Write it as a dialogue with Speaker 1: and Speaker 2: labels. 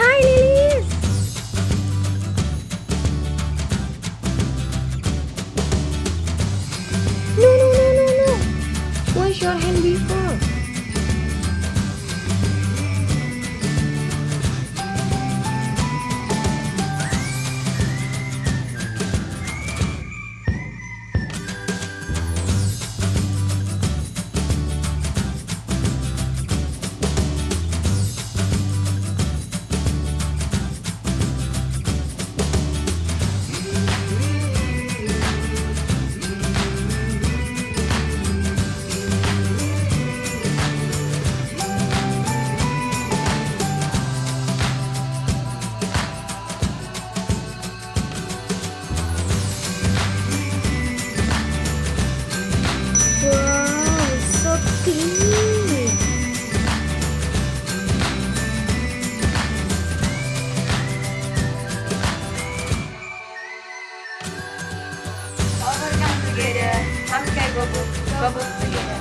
Speaker 1: Hi, lilies! No, no, no, no, no. Wash your hand before.
Speaker 2: together. Come
Speaker 1: together, bubble, bubble.